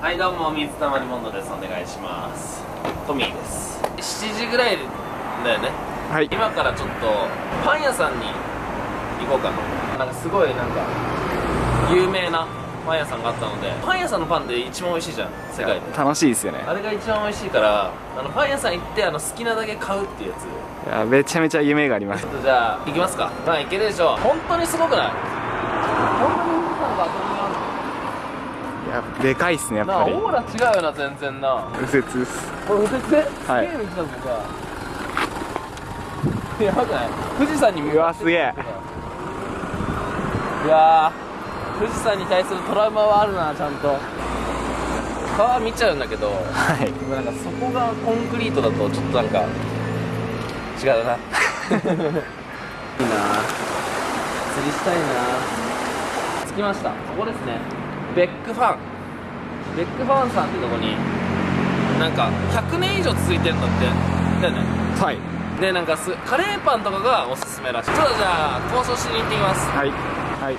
はいどうも水溜りボンドです。お願いします。トミーです。7時ぐらいだよね。はい。今からちょっとパン屋さんに行こうかななんかすごいなんか有名なパン屋さんがあったのでパン屋さんのパンで一番美味しいじゃん世界で。楽しいですよね。あれが一番美味しいからあのパン屋さん行ってあの好きなだけ買うっていうやつ。いやめちゃめちゃ夢があります。ちょっとじゃあ行きますか。まあ行けるでしょ本当にすごくない本当に富士山が遊びがいやでかいっすねやっぱり。オーラ違うよな全然な。右折です。これ右折ではい。すげえ道だぞさやばくない？富士山に向かってうわすげえ。いやー富士山に対するトラウマはあるなちゃんと。川見ちゃうんだけどはい。でもなんかそこがコンクリートだとちょっとなんか違うな。いいな釣りしたいな着きました。ここですねベックファン。ベックファンさんってとこになんか100年以上続いてるんだってだよね。はい。でなんかすカレーパンとかがおすすめらしい。ちょっとじゃあ交渉しに行ってきます。はい。はい。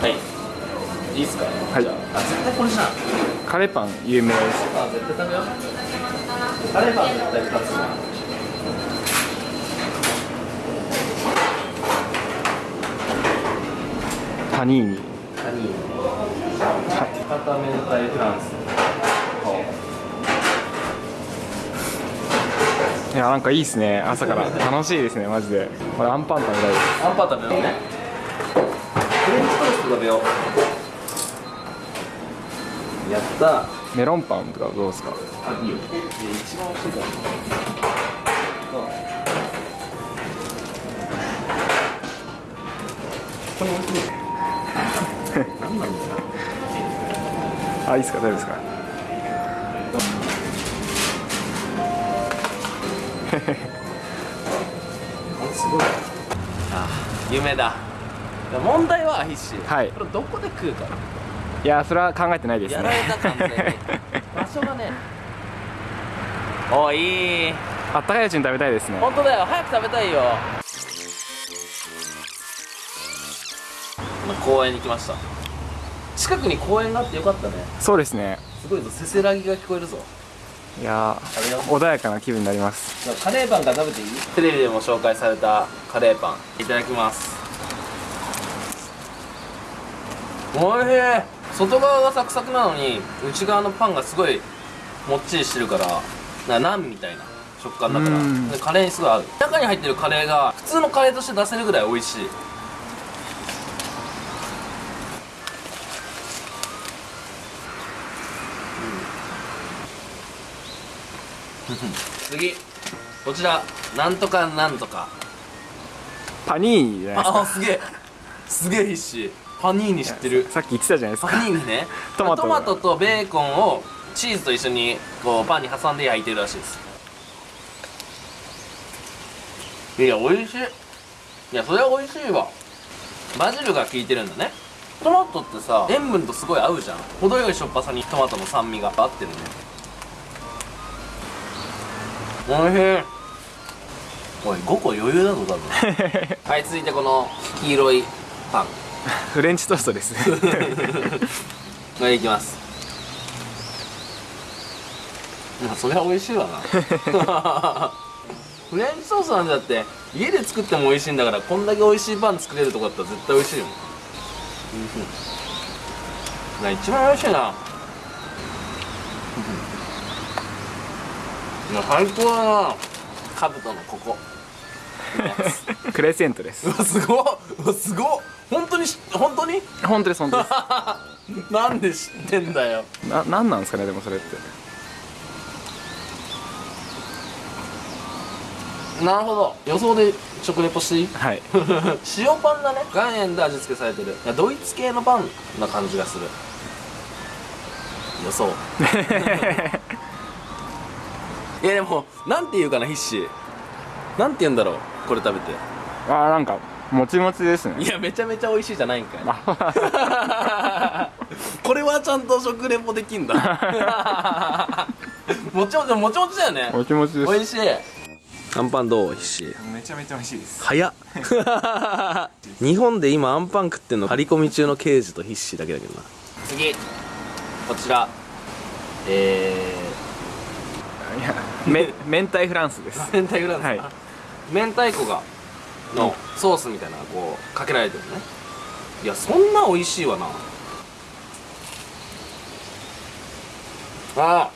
はい。いいっすか？はい。じゃああ絶対これじゃん。カレーパン有名です。あ絶対食べよう。カレーパン絶対2つじゃんパニーニ。カニ片明太フランスいやなんかいいっすね。朝から。楽しいですねマジで。これアンパン食べたいです。アンパン食べよう。ねフレンチトースト食べよう。やった。メロンパンとかどうですか？あいいよ。一番美味しいからこれ美味しい何なんだよあいいっすか？大丈夫ですか？すごい。あ夢だ。問題は必死。はい。これどこで食うかいやそれは考えてないですやられた完全にね。場所がね。おいいい。あったかいうちに食べたいですね。本当だよ。早く食べたいよ。公園に来ました近くに公園があってよかったね。そうですね。すごいぞせせらぎが聞こえるぞ。いや穏やかな気分になります。カレーパンから食べていい？テレビでも紹介されたカレーパン。いただきます。おいしい。外側がサクサクなのに内側のパンがすごいもっちりしてるからなナンみたいな食感だから。カレーにすごい合う。中に入ってるカレーが普通のカレーとして出せるぐらい美味しい次こちらなんとかなんとか。パニーニじゃないですか。ああすげえ。すげえ必死。パニーニ知ってる。さっき言ってたじゃないですパかニーニね。トマトトマトとベーコンをチーズと一緒にこうパンに挟んで焼いてるらしいです。いや美味しい。いやそれは美味しいわ。バジルが効いてるんだね。トマトってさ塩分とすごい合うじゃん。程よいしょっぱさにトマトの酸味が合ってるね美味しい。おい。5個余裕だぞ多分はい。続い。てこの黄色い。パンフレンチトーストですこれい。きますまあそれは美味しい。わなフレンチソースなんだって家で作っても美味しい。んだからこんだけ美味しい。パン作れるとこだったら絶対美味しい。ようんな一番美味しい。ないや最高だなカブトのここ。クレセントです。うわすごっ。うわすごっ。本当にし本当に？本当です本当です。なんで知ってんだよ。ななんなんですかねでもそれって。なるほど。予想で食レポしていい？はい。塩パンだね。岩塩で味付けされてる。いやドイツ系のパンな感じがする。予想いやでもなんて言うかな必死。なんて言うんだろうこれ食べて。あーなんかもちもちですね。いやめちゃめちゃ美味しいじゃないんかい。あ これはちゃんと食レポできんだ。もちもちもちもちだよね。もちもちです。美味しい。アンパンどう？必死。めちゃめちゃ美味しいです。早っ。日本で今アンパン食ってんの張り込み中の刑事と必死だけだけどな。次こちら。えいやめ明太フランスです。ー、明太グランス、はい。明太子がのソースみたいなこうかけられてるね。いやそんな美味しいわな。ああ。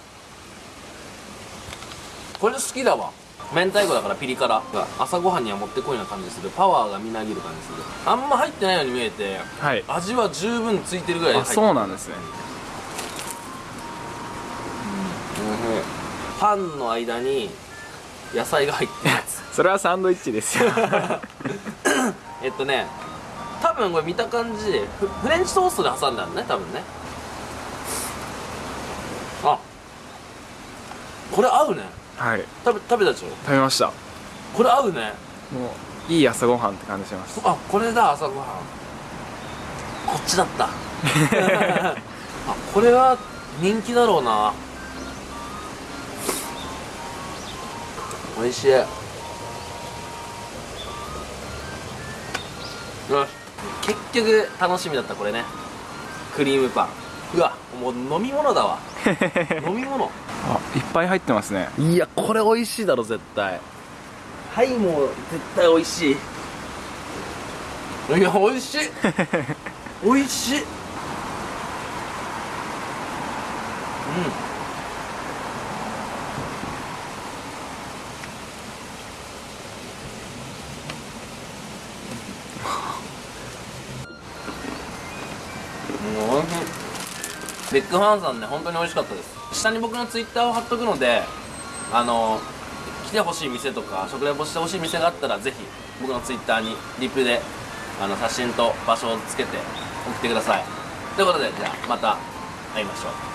これ好きだわ。明太子だからピリ辛が朝ごはんにはもってこいな感じする。パワーがみなぎる感じする。あんま入ってないように見えてはい。味は十分ついてるぐらい入あそうなんですねパンの間に野菜が入ってるやつそれはサンドイッチですよ。えっとね多分これ見た感じフフレンチトーストで挟んだんだね多分ね。あこれ合うね。はい。食べ食べたでしょ？食べました。これ合うね。もういい朝ごはんって感じします。あこれだ朝ごはん。こっちだった。あこれは人気だろうな美味しい。よし。結局楽しみだったこれね。クリームパン。うわもう飲み物だわ。飲み物。あいっぱい入ってますね。いやこれ美味しいだろ絶対。はいもう絶対美味しい。いや美味しい。美味しい。うんビッグファンさんね本当に美味しかったです。下に僕のツイッターを貼っとくのであの来てほしい店とか食レポしてほしい店があったらぜひ僕のツイッターにリプであの写真と場所をつけて送ってください。ということでじゃあまた会いましょう。